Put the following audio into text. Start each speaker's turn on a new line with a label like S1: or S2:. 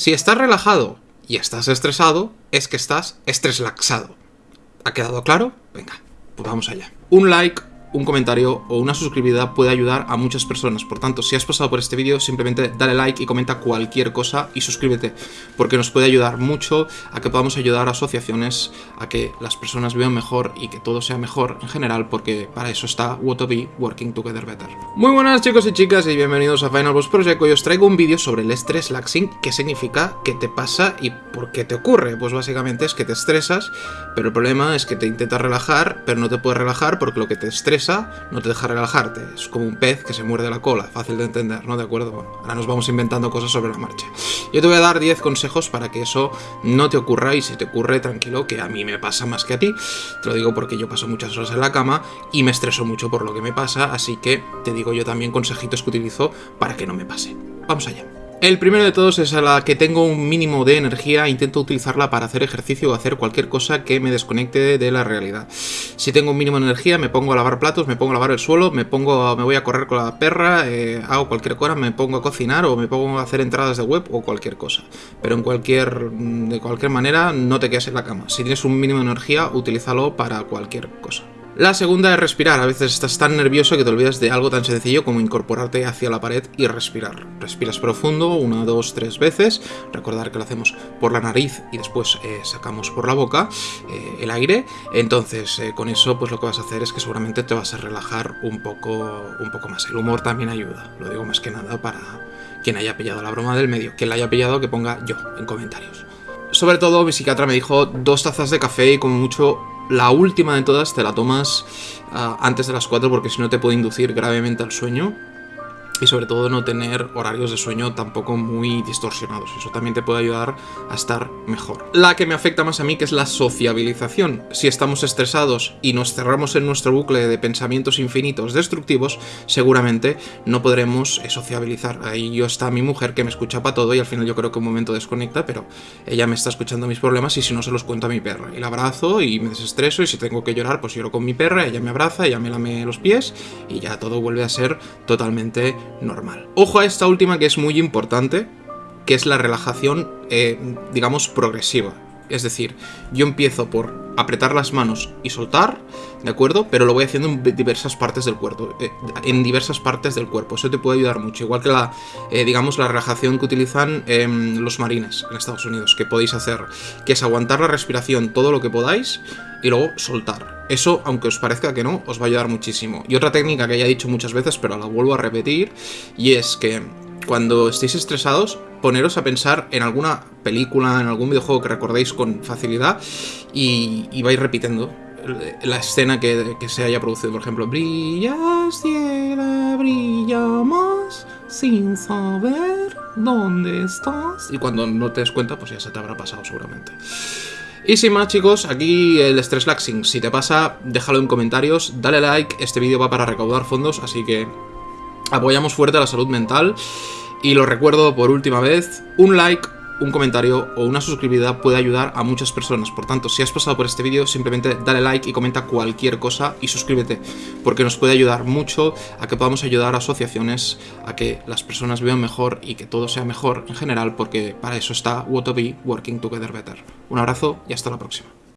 S1: Si estás relajado y estás estresado, es que estás estreslaxado. ¿Ha quedado claro? Venga, pues vamos allá. Un like un comentario o una suscribida puede ayudar a muchas personas. Por tanto, si has pasado por este vídeo, simplemente dale like y comenta cualquier cosa y suscríbete, porque nos puede ayudar mucho a que podamos ayudar a asociaciones, a que las personas vivan mejor y que todo sea mejor en general, porque para eso está Be Working Together Better. Muy buenas chicos y chicas y bienvenidos a Final Boss Project. Hoy os traigo un vídeo sobre el estrés laxing, qué significa, qué te pasa y por qué te ocurre. Pues básicamente es que te estresas, pero el problema es que te intentas relajar, pero no te puedes relajar porque lo que te estresa no te deja relajarte. Es como un pez que se muerde la cola, fácil de entender, ¿no? ¿De acuerdo? Bueno, ahora nos vamos inventando cosas sobre la marcha. Yo te voy a dar 10 consejos para que eso no te ocurra y si te ocurre, tranquilo, que a mí me pasa más que a ti. Te lo digo porque yo paso muchas horas en la cama y me estreso mucho por lo que me pasa, así que te digo yo también consejitos que utilizo para que no me pase. Vamos allá. El primero de todos es a la que tengo un mínimo de energía, intento utilizarla para hacer ejercicio o hacer cualquier cosa que me desconecte de la realidad. Si tengo un mínimo de energía, me pongo a lavar platos, me pongo a lavar el suelo, me pongo me voy a correr con la perra, eh, hago cualquier cosa, me pongo a cocinar o me pongo a hacer entradas de web o cualquier cosa. Pero en cualquier, de cualquier manera, no te quedes en la cama. Si tienes un mínimo de energía, utilízalo para cualquier cosa. La segunda es respirar. A veces estás tan nervioso que te olvidas de algo tan sencillo como incorporarte hacia la pared y respirar. Respiras profundo, una, dos, tres veces. Recordar que lo hacemos por la nariz y después eh, sacamos por la boca eh, el aire. Entonces, eh, con eso, pues lo que vas a hacer es que seguramente te vas a relajar un poco, un poco más. El humor también ayuda. Lo digo más que nada para quien haya pillado la broma del medio. Quien la haya pillado, que ponga yo en comentarios. Sobre todo, mi psiquiatra me dijo dos tazas de café y como mucho la última de todas te la tomas ah, antes de las 4 porque si no te puede inducir gravemente al sueño y sobre todo no tener horarios de sueño tampoco muy distorsionados. Eso también te puede ayudar a estar mejor. La que me afecta más a mí que es la sociabilización. Si estamos estresados y nos cerramos en nuestro bucle de pensamientos infinitos destructivos, seguramente no podremos eh, sociabilizar. Ahí yo está mi mujer que me escucha para todo y al final yo creo que un momento desconecta, pero ella me está escuchando mis problemas y si no se los cuento a mi perra. Y la abrazo y me desestreso y si tengo que llorar pues lloro con mi perra, ella me abraza, ella me lame los pies y ya todo vuelve a ser totalmente normal. Ojo a esta última que es muy importante, que es la relajación, eh, digamos, progresiva. Es decir, yo empiezo por apretar las manos y soltar, ¿de acuerdo? Pero lo voy haciendo en diversas partes del cuerpo. Eh, en diversas partes del cuerpo. Eso te puede ayudar mucho. Igual que la, eh, digamos, la relajación que utilizan em, los marines en Estados Unidos, que podéis hacer, que es aguantar la respiración todo lo que podáis y luego soltar. Eso, aunque os parezca que no, os va a ayudar muchísimo. Y otra técnica que ya he dicho muchas veces, pero la vuelvo a repetir, y es que cuando estéis estresados, poneros a pensar en alguna película, en algún videojuego que recordéis con facilidad y, vais repitiendo la escena que, se haya producido. Por ejemplo, brillas, cielo, brilla más, sin saber dónde estás. Y cuando no te des cuenta, pues ya se te habrá pasado seguramente. Y sin más chicos, aquí el Stress Laxing. Si te pasa, déjalo en comentarios, dale like, este vídeo va para recaudar fondos, así que apoyamos fuerte la salud mental. Y lo recuerdo por última vez, un like, un comentario o una suscribida puede ayudar a muchas personas. Por tanto, si has pasado por este vídeo, simplemente dale like y comenta cualquier cosa y suscríbete, porque nos puede ayudar mucho a que podamos ayudar a asociaciones, a que las personas vivan mejor y que todo sea mejor en general, porque para eso está Be Working Together Better. Un abrazo y hasta la próxima.